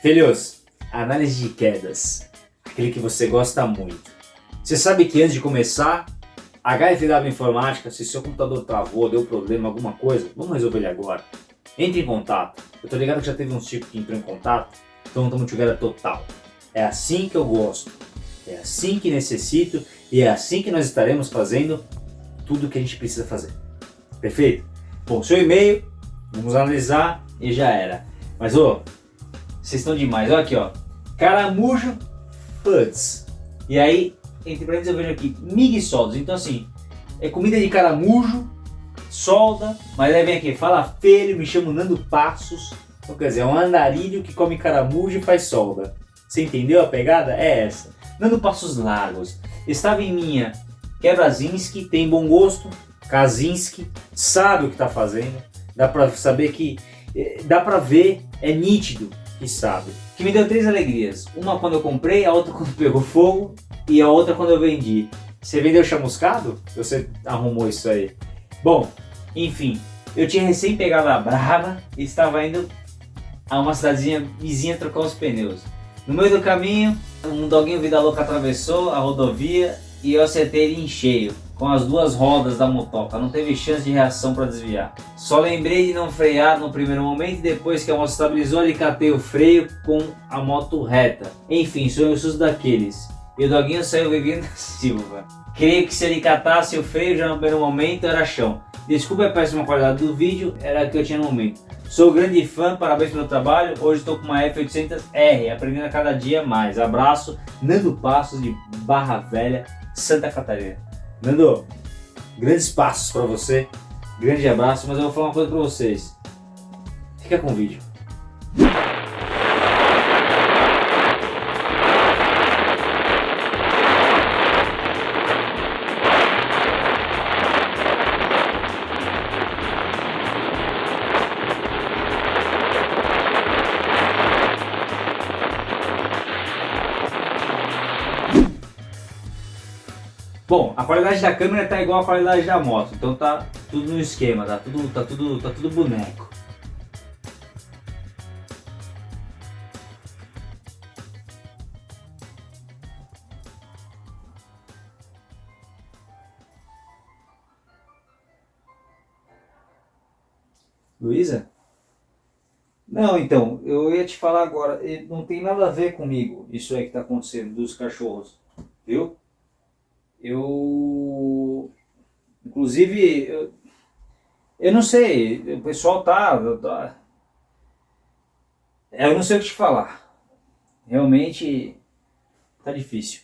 Filhos, análise de quedas. Aquele que você gosta muito. Você sabe que antes de começar, HFW Informática, se seu computador travou, deu problema, alguma coisa, vamos resolver ele agora. Entre em contato. Eu tô ligado que já teve uns tipos que entrou em contato, então estamos together total. É assim que eu gosto. É assim que necessito e é assim que nós estaremos fazendo tudo o que a gente precisa fazer. Perfeito? Bom, seu e-mail, vamos analisar e já era. Mas ô, vocês estão demais. Olha aqui, ó. Caramujo Foods. E aí, entre parênteses eu vejo aqui, mig soldos. Então assim, é comida de caramujo, solda, mas aí vem aqui, fala feio, me chamo Nando Passos. Então quer dizer, é um andarilho que come caramujo e faz solda. Você entendeu a pegada? É essa. Nando Passos Largos. Estava em minha Quebrazinski, tem bom gosto, Kazinski, sabe o que está fazendo. Dá pra saber que, eh, dá pra ver, é nítido que sabe. Que me deu três alegrias. Uma quando eu comprei, a outra quando pegou fogo e a outra quando eu vendi. Você vendeu chamuscado? Você arrumou isso aí? Bom, enfim, eu tinha recém pegado a Brava e estava indo a uma cidadezinha vizinha trocar os pneus. No meio do caminho, um doguinho vida louca atravessou a rodovia e eu acertei ele em cheio, com as duas rodas da motoca, não teve chance de reação para desviar. Só lembrei de não frear no primeiro momento e depois que a moto estabilizou, ele catei o freio com a moto reta. Enfim, sou um susto daqueles. E o doguinho saiu vivendo da Silva. Creio que se ele catasse o freio já no primeiro momento era chão. Desculpa a péssima qualidade do vídeo, era a que eu tinha no momento. Sou grande fã, parabéns pelo trabalho. Hoje estou com uma F800R, aprendendo a cada dia mais. Abraço, Nando Passos de Barra Velha, Santa Catarina. Nando, grandes passos para você, grande abraço, mas eu vou falar uma coisa para vocês. Fica com o vídeo. A qualidade da câmera tá igual a qualidade da moto, então tá tudo no esquema, tá tudo, tá tudo, tá tudo boneco. Luísa? Não, então, eu ia te falar agora, não tem nada a ver comigo isso aí que tá acontecendo dos cachorros, viu? Eu, inclusive, eu, eu não sei, o pessoal tá, tá, eu não sei o que te falar. Realmente tá difícil.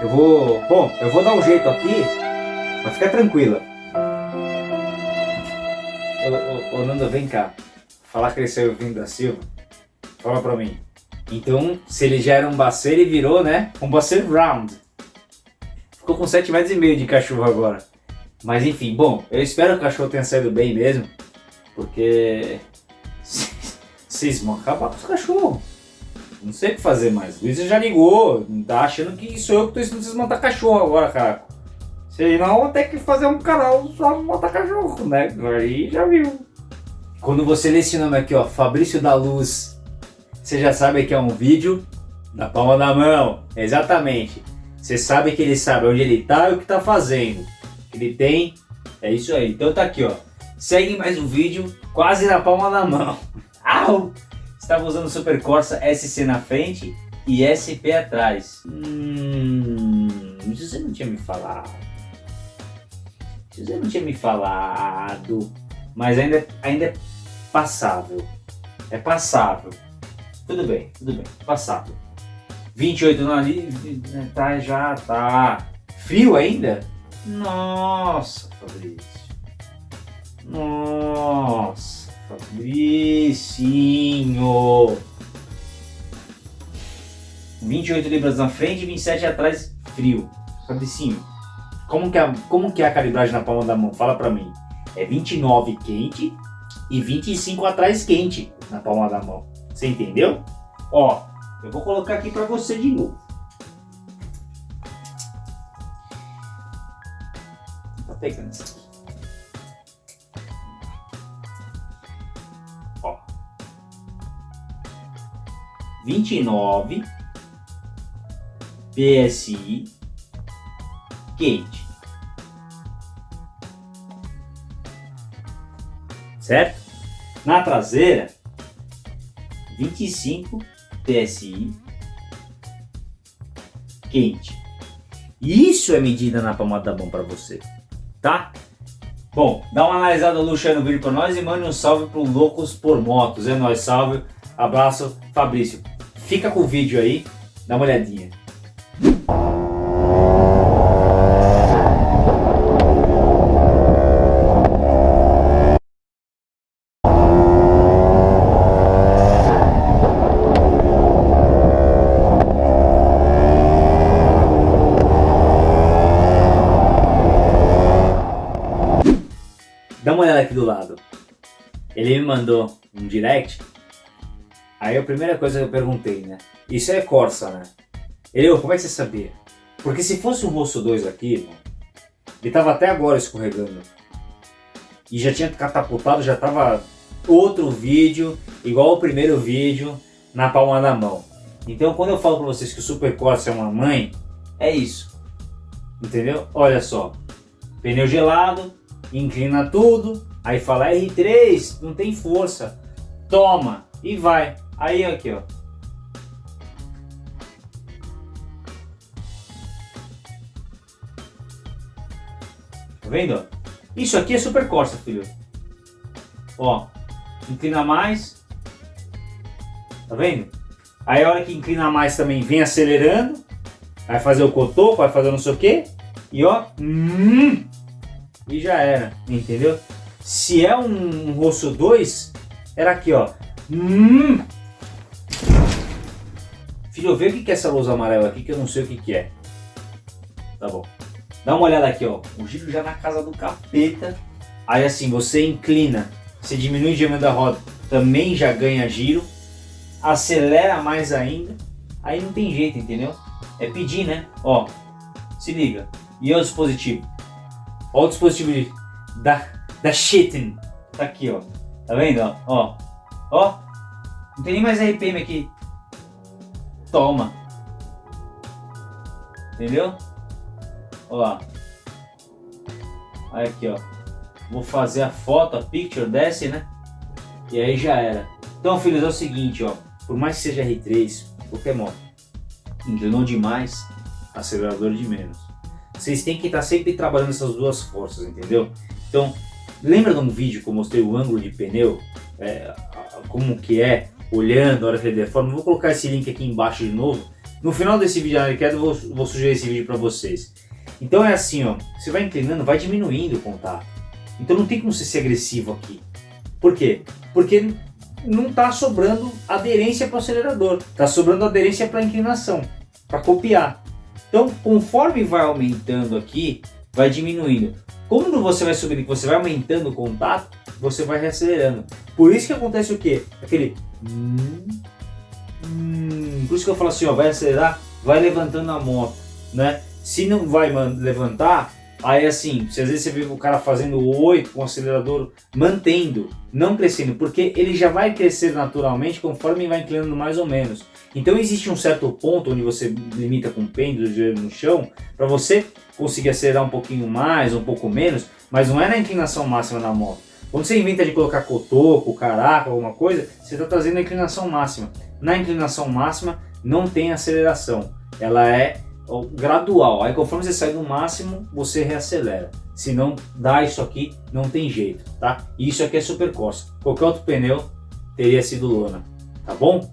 Eu vou, bom, eu vou dar um jeito aqui, mas fica tranquila. Ô, ô, ô Nanda, vem cá. Falar que ele saiu vindo da Silva. Fala pra mim. Então, se ele já era um bacer, ele virou, né? Um bacer round. Ficou com 7 metros e meio de cachorro agora. Mas enfim, bom, eu espero que o cachorro tenha saído bem mesmo. Porque... Vocês vão acabar com os cachorros. Não sei o que fazer mais. Luísa já ligou, tá achando que sou eu que tô ensinando vocês a montar cachorro agora, cara. Senão vou ter que fazer um canal só montar cachorro, né? Aí já viu. Quando você lê esse nome aqui, ó, Fabrício da Luz você já sabe que é um vídeo na palma da mão. Exatamente. Você sabe que ele sabe onde ele está e o que está fazendo. Ele tem... É isso aí. Então tá aqui, ó. Segue mais um vídeo quase na palma da mão. Au! Estava usando Super Corsa SC na frente e SP atrás. Hum, você não tinha me falado. Você não tinha me falado. Mas ainda, ainda é passável. É passável. Tudo bem, tudo bem. Passado. 28 no ali, tá, já tá. Frio ainda? Nossa, Fabrício. Nossa, Fabricinho. 28 libras na frente e 27 atrás, frio. Fabricinho, como que, é, como que é a calibragem na palma da mão? Fala pra mim. É 29 quente e 25 atrás quente na palma da mão. Você entendeu? Ó, eu vou colocar aqui para você de novo. Tá pegando isso aqui. Ó. 29 PSI quente. Certo? Na traseira, 25 PSI quente. Isso é medida na palma da mão para você, tá? Bom, dá uma analisada luxo aí no vídeo para nós e mande um salve pro Loucos por Motos. É nóis, salve. Abraço, Fabrício. Fica com o vídeo aí, dá uma olhadinha. Ele me mandou um direct. Aí a primeira coisa que eu perguntei, né? Isso é Corsa, né? Ele, como é que você sabia? Porque se fosse um Rosso 2 aqui, ele tava até agora escorregando. E já tinha catapultado, já tava outro vídeo, igual o primeiro vídeo, na palma da mão. Então quando eu falo pra vocês que o Super Corsa é uma mãe, é isso. Entendeu? Olha só. Pneu gelado, inclina tudo, aí fala R3, não tem força, toma e vai. Aí aqui ó. Tá vendo? Isso aqui é super Corsa, filho. Ó, inclina mais. Tá vendo? Aí a hora que inclina mais também vem acelerando. Vai fazer o cotoco, vai fazer não sei o que. E ó, hum, e já era, entendeu? Se é um, rosto 2, era aqui, ó. Hum. Filho, vê o que é essa luz amarela aqui que eu não sei o que, que é. Tá bom. Dá uma olhada aqui, ó. O giro já na casa do capeta. Aí assim, você inclina, você diminui o diâmetro da roda, também já ganha giro. Acelera mais ainda. Aí não tem jeito, entendeu? É pedir, né? Ó, se liga. E o dispositivo? Olha o dispositivo de, da, da Shitten. Tá aqui, ó. Tá vendo? Ó, ó. Ó. Não tem nem mais RPM aqui. Toma. Entendeu? Olha lá. Aí aqui, ó. Vou fazer a foto, a picture, desce, né? E aí já era. Então, filhos, é o seguinte, ó. Por mais que seja R3, qualquer moto, demais, acelerador de menos. Vocês têm que estar sempre trabalhando essas duas forças, entendeu? Então, lembra de um vídeo que eu mostrei o ângulo de pneu? É, como que é, olhando a hora que ele deforma? Vou colocar esse link aqui embaixo de novo. No final desse vídeo de queda eu vou, vou sugerir esse vídeo para vocês. Então é assim, ó, você vai inclinando, vai diminuindo o contato. Então não tem como você ser agressivo aqui. Por quê? Porque não está sobrando aderência para o acelerador, está sobrando aderência para a inclinação, para copiar. Então, conforme vai aumentando aqui, vai diminuindo. Quando você vai subindo, você vai aumentando o contato, você vai reacelerando. Por isso que acontece o quê? Aquele... Hum, hum, por isso que eu falo assim, ó, vai acelerar, vai levantando a moto, né? Se não vai levantar, Aí assim, às vezes você vê o cara fazendo 8 com o acelerador, mantendo, não crescendo, porque ele já vai crescer naturalmente conforme vai inclinando mais ou menos. Então existe um certo ponto onde você limita com o pêndulo no chão, para você conseguir acelerar um pouquinho mais, um pouco menos, mas não é na inclinação máxima da moto. Quando você inventa de colocar cotoco, caraca, alguma coisa, você está trazendo a inclinação máxima. Na inclinação máxima não tem aceleração, ela é gradual. Aí conforme você sai do máximo, você reacelera. Se não dá isso aqui, não tem jeito, tá? Isso aqui é super costa. Qualquer outro pneu teria sido lona, tá bom?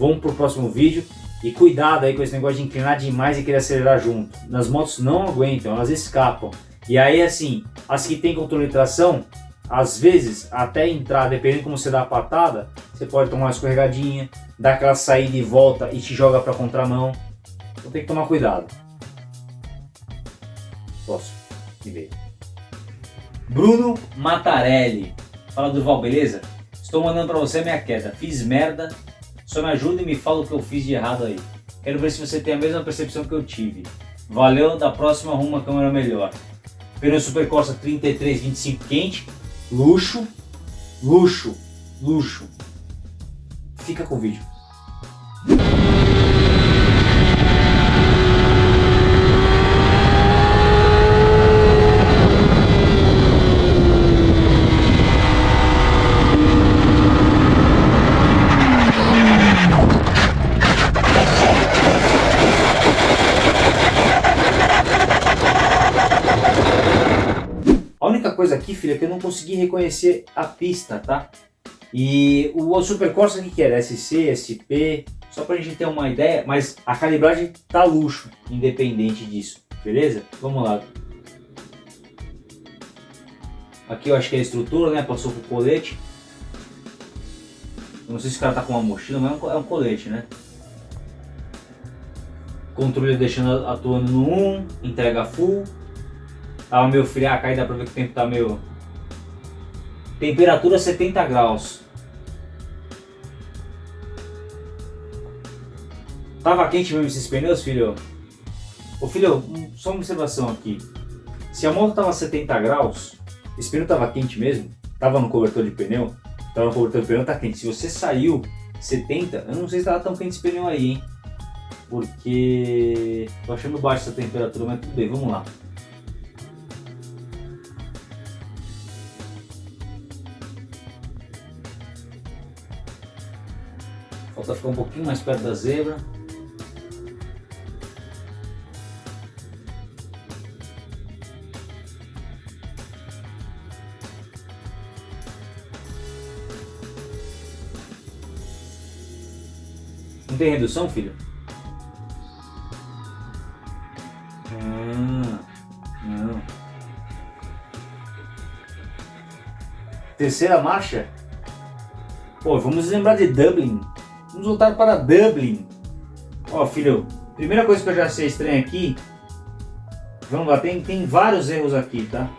Vamos pro próximo vídeo. E cuidado aí com esse negócio de inclinar demais e querer acelerar junto. Nas motos não aguentam, elas escapam. E aí assim, as que tem controle de tração, às vezes até entrar, dependendo como você dá a patada, você pode tomar uma escorregadinha, dar aquela saída e volta e te joga para contramão. Então tem que tomar cuidado. Posso me ver. Bruno Matarelli. Fala Durval, beleza? Estou mandando para você minha queda. Fiz merda. Só me ajuda e me fala o que eu fiz de errado aí. Quero ver se você tem a mesma percepção que eu tive. Valeu, da próxima arruma uma câmera melhor. Pneu Super Corsa 3325 quente. Luxo. Luxo. Luxo. Fica com o vídeo. coisa aqui, filha, que eu não consegui reconhecer a pista, tá? E o Super Corsa o que era? SC, SP, só pra gente ter uma ideia, mas a calibragem tá luxo, independente disso, beleza? Vamos lá. Aqui eu acho que é a estrutura, né? Passou pro colete. Não sei se o cara tá com uma mochila, mas é um, é colete, né? Controle deixando atuando no 1, entrega full, Tava meio friaca aí, dá pra ver que o tempo tá meio... Temperatura 70 graus. Tava quente mesmo esses pneus, filho? Ô filho, só uma observação aqui. Se a moto tava 70 graus, esse pneu tava quente mesmo, tava no cobertor de pneu, tava no cobertor de pneu, tá quente. Se você saiu 70, eu não sei se tava tão quente esse pneu aí, hein? Porque tô achando baixo essa temperatura, mas tudo bem, vamos lá. Falta ficar um pouquinho mais perto da zebra. Não tem redução, filho? Não. Terceira marcha? Pô, vamos lembrar de Dublin. Vamos voltar para Dublin. Ó, filho, primeira coisa que eu já achei estranha aqui. Vamos lá, tem, tem vários erros aqui, tá?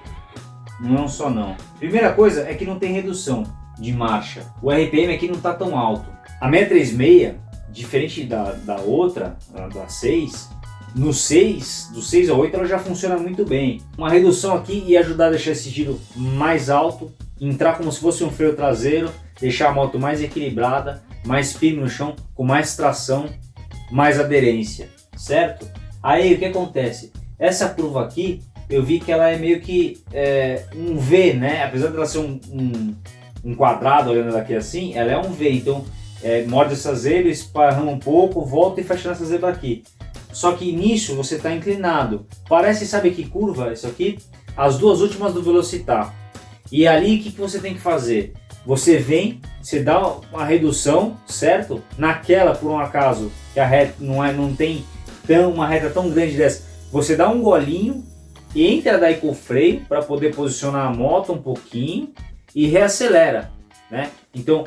Não é um só não. Primeira coisa é que não tem redução de marcha. O RPM aqui não está tão alto. A 636, diferente da, da outra, da 6, no 6, do 6 ao 8 ela já funciona muito bem. Uma redução aqui ia ajudar a deixar esse giro mais alto, entrar como se fosse um freio traseiro, deixar a moto mais equilibrada mais firme no chão, com mais tração, mais aderência, certo? Aí o que acontece? Essa curva aqui, eu vi que ela é meio que é, um V, né? Apesar de ela ser um, um, um, quadrado olhando daqui assim, ela é um V, então é, morde essa zebra, esparrama um pouco, volta e fecha nessa zebra aqui. Só que nisso você está inclinado. Parece, sabe que curva isso aqui? As duas últimas do Velocitar. E ali o que, que você tem que fazer? Você vem, você dá uma redução, certo? Naquela, por um acaso, que a reta não, é, não tem tão, uma reta tão grande dessa, você dá um golinho, entra daí com o freio para poder posicionar a moto um pouquinho e reacelera, né? Então,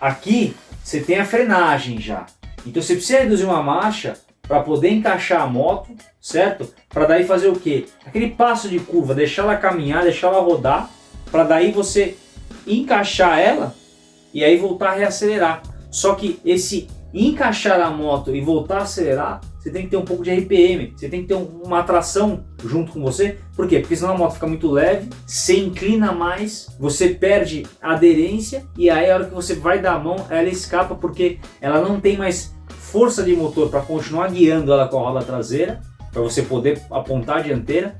aqui você tem a frenagem já. Então você precisa reduzir uma marcha para poder encaixar a moto, certo? Para daí fazer o quê? Aquele passo de curva, deixar ela caminhar, deixar ela rodar, para daí você encaixar ela e aí voltar a reacelerar. Só que esse encaixar a moto e voltar a acelerar, você tem que ter um pouco de RPM, você tem que ter uma tração junto com você. Por quê? Porque senão a moto fica muito leve, você inclina mais, você perde aderência e aí a hora que você vai dar a mão, ela escapa porque ela não tem mais força de motor para continuar guiando ela com a roda traseira, para você poder apontar a dianteira.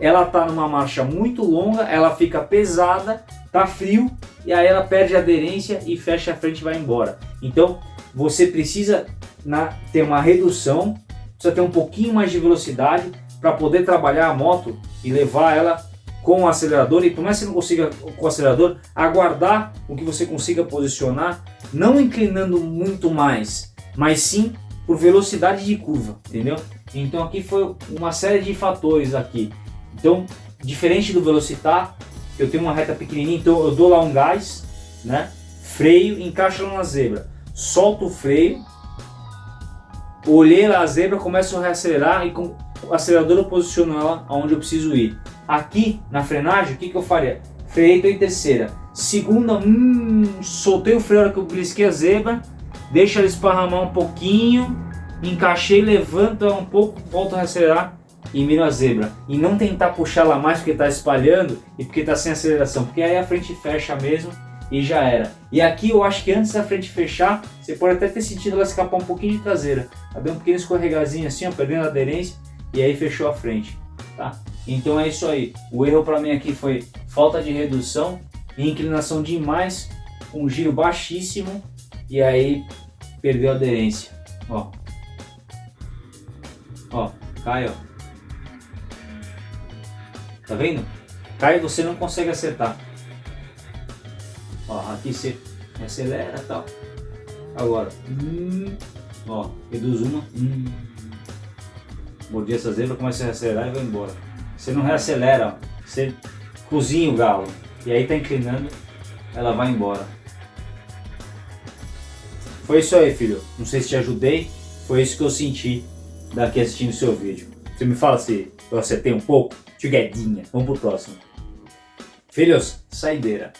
Ela está numa marcha muito longa, ela fica pesada tá frio e aí ela perde aderência e fecha a frente e vai embora. Então você precisa na, ter uma redução, precisa ter um pouquinho mais de velocidade para poder trabalhar a moto e levar ela com o acelerador e por mais que você não consiga com o acelerador, aguardar o que você consiga posicionar, não inclinando muito mais, mas sim por velocidade de curva, entendeu? Então aqui foi uma série de fatores aqui. Então, diferente do Velocitar, eu tenho uma reta pequenininha, então eu dou lá um gás, né? Freio, encaixo lá na zebra, solto o freio, olhei lá a zebra, começo a reacelerar e com o acelerador eu posiciono ela onde eu preciso ir. Aqui na frenagem, o que, que eu faria? Freio em terceira. Segunda, hum, soltei o freio na hora que eu brisquei a zebra, deixa ela esparramar um pouquinho, encaixei, levanto um pouco, volto a reacelerar e mira a zebra. E não tentar puxar ela mais porque está espalhando e porque está sem aceleração, porque aí a frente fecha mesmo e já era. E aqui eu acho que antes da frente fechar, você pode até ter sentido ela escapar um pouquinho de traseira. Ela deu um pequeno escorregazinho assim, ó, perdendo a aderência e aí fechou a frente, tá? Então é isso aí. O erro para mim aqui foi falta de redução inclinação demais, um giro baixíssimo e aí perdeu a aderência. Ó, ó, cai, ó. Tá vendo? Cai você não consegue acertar. Ó, aqui você acelera e tal. Agora, hum, ó, reduz uma. Hum, mordi essa zebra, começa a acelerar e vai embora. Você não reacelera, ó, você cozinha o galo. E aí tá inclinando, ela vai embora. Foi isso aí, filho. Não sei se te ajudei. Foi isso que eu senti daqui assistindo seu vídeo. Você me fala se eu acertei um pouco? Tiguedinha. Vamos pro próximo. Filhos, saideira.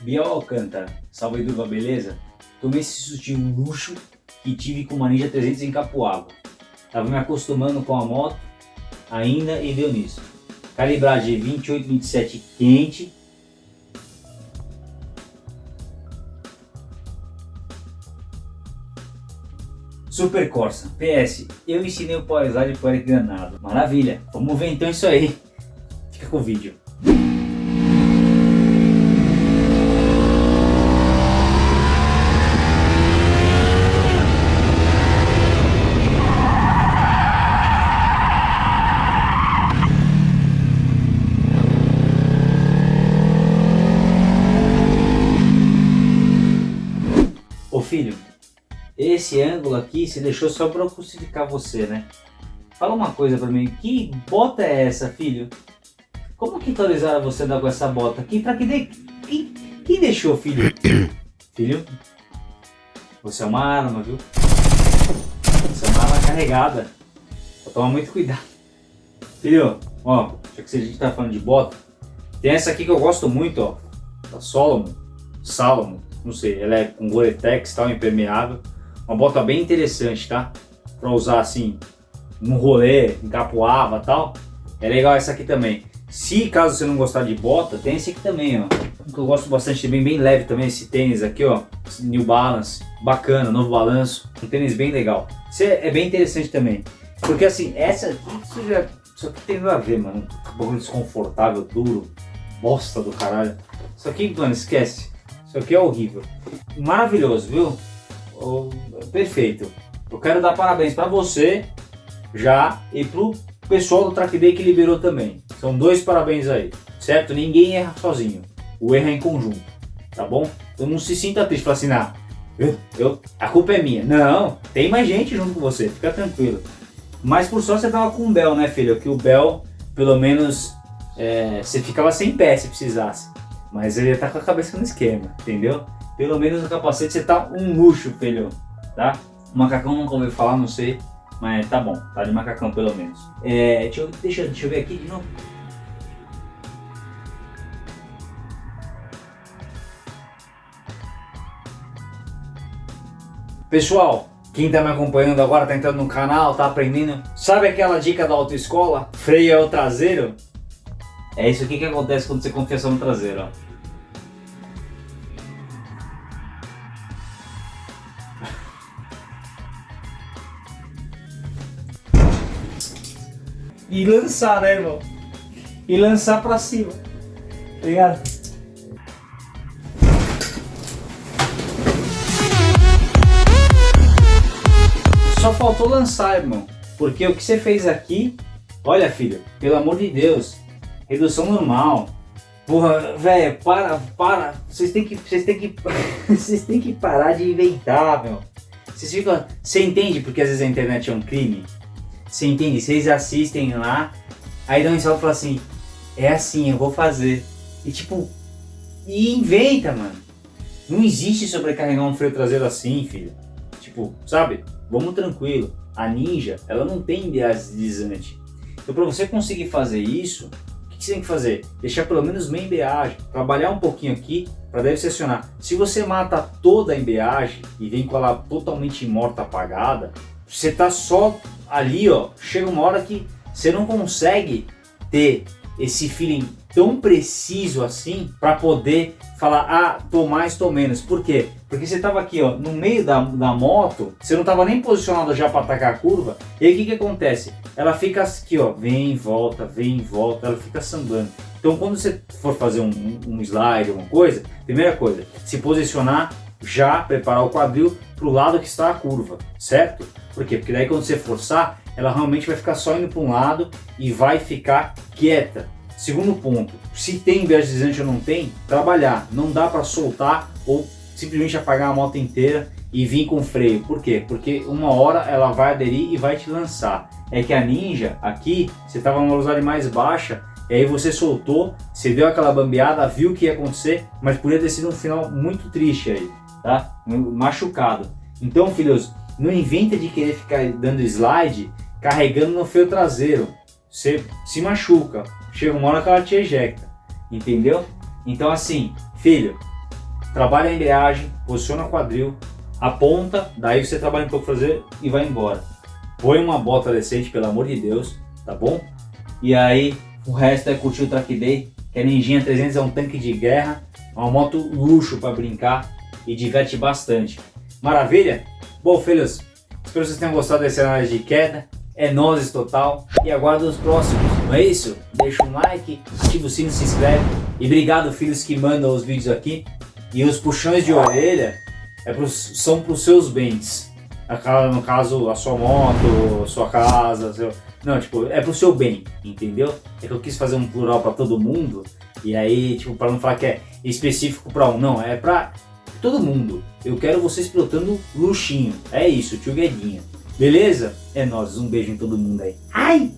Biel Alcântara, salve Durva, beleza? Tomei esse sustinho luxo que tive com uma Ninja 300 em Capuava. Tava me acostumando com a moto ainda e deu nisso. Calibragem 28, 27 quente. Super Corsa. PS, eu ensinei o Power para o Eric Granado. Maravilha. Vamos ver então isso aí. Fica com o vídeo. filho, esse ângulo aqui se deixou só para eu crucificar você, né? Fala uma coisa para mim, que bota é essa, filho? Como que autorizaram você a dar com essa bota aqui? Pra que de... quem, quem deixou, filho? filho, você é uma arma, viu? Você é uma arma carregada. Vou tomar muito cuidado. Filho, ó, já que a gente tá falando de bota, tem essa aqui que eu gosto muito, ó. Da Solomon. Salomon não sei, ela é com Gore-Tex, tal, impermeável. Uma bota bem interessante, tá? Pra usar assim, num rolê, em capoava tal. É legal essa aqui também. Se caso você não gostar de bota, tem esse aqui também, ó. Que eu gosto bastante, bem, bem leve também, esse tênis aqui, ó. New Balance, bacana, novo balanço. Um tênis bem legal. Isso é, é bem interessante também. Porque assim, essa isso já... Isso aqui tem nada a ver, mano. Um pouco desconfortável, duro. Bosta do caralho. Isso aqui, mano, esquece. Isso aqui é horrível. Maravilhoso, viu? Oh, perfeito. Eu quero dar parabéns para você já e pro pessoal do Track Day que liberou também. São dois parabéns aí, certo? Ninguém erra sozinho. O erro é em conjunto, tá bom? Então não se sinta triste, fala assim, ah, eu, eu, a culpa é minha. Não, tem mais gente junto com você, fica tranquilo. Mas por sorte você tava com o Bel, né filho? Que o Bel, pelo menos, é, você ficava sem pé se precisasse. Mas ele tá com a cabeça no esquema, entendeu? Pelo menos o capacete você tá um luxo, filho, tá? O macacão nunca ouviu falar, não sei, mas tá bom, tá de macacão pelo menos. É, deixa, deixa, deixa eu ver aqui de novo. Pessoal, quem tá me acompanhando agora, tá entrando no canal, tá aprendendo, sabe aquela dica da autoescola? Freio é o traseiro? É isso aqui que acontece quando você confia só no traseiro, ó. E lançar, né, irmão? E lançar pra cima. Tá ligado? Só faltou lançar, irmão. Porque o que você fez aqui... Olha, filho, pelo amor de Deus. Redução normal. Porra, velho, para, para. Vocês têm que, vocês têm que, vocês têm que parar de inventar, meu. Vocês ficam, você entende porque às vezes a internet é um crime? Você entende? Vocês assistem lá, aí dão um salto e falam assim, é assim, eu vou fazer. E tipo, e inventa, mano. Não existe sobrecarregar um freio traseiro assim, filho. Tipo, sabe? Vamos tranquilo. A Ninja, ela não tem embreagem deslizante. Então para você conseguir fazer isso, o que, que você tem que fazer? Deixar pelo menos meia embreagem, trabalhar um pouquinho aqui para daí você acionar. Se você mata toda a embreagem e vem com ela totalmente morta, apagada, você tá só ali, ó, chega uma hora que você não consegue ter esse feeling tão preciso assim para poder falar, ah, tô mais, tô menos. Por quê? Porque você tava aqui, ó, no meio da, da moto, você não tava nem posicionado já para atacar a curva, e aí o que que acontece? Ela fica aqui, ó, vem, volta, vem, volta, ela fica sambando. Então quando você for fazer um, um slide, alguma coisa, primeira coisa, se posicionar já, preparar o quadril para o lado que está a curva, certo? Por quê? Porque daí quando você forçar, ela realmente vai ficar só indo para um lado e vai ficar quieta. Segundo ponto, se tem viagem deslizante ou não tem, trabalhar. Não dá para soltar ou simplesmente apagar a moto inteira e vir com freio. Por quê? Porque uma hora ela vai aderir e vai te lançar. É que a Ninja aqui, você estava numa velocidade mais baixa, e aí você soltou, você deu aquela bambeada, viu o que ia acontecer, mas podia ter sido um final muito triste aí, tá? Machucado. Então, filhos, não inventa de querer ficar dando slide carregando no freio traseiro. Você se machuca, chega uma hora que ela te ejecta, entendeu? Então assim, filho, trabalha a embreagem, posiciona o quadril, aponta, daí você trabalha um pouco fazer e vai embora. Põe uma bota decente, pelo amor de Deus, tá bom? E aí o resto é curtir o track day, que a Ninjinha 300 é um tanque de guerra, é uma moto luxo para brincar e diverte bastante. Maravilha? Bom, filhos, espero que vocês tenham gostado dessa análise de queda é nós total e aguardo os próximos, não é isso? Deixa um like, ativa o sino, se inscreve e obrigado filhos que mandam os vídeos aqui e os puxões de orelha é pros, são para os seus bens, no caso a sua moto, a sua casa, seu... não, tipo, é pro seu bem, entendeu? É que eu quis fazer um plural para todo mundo e aí, tipo, para não falar que é específico para um, não, é para todo mundo. Eu quero vocês pilotando luxinho, é isso, tio Guedinha. Beleza? É nóis, um beijo em todo mundo aí. Ai!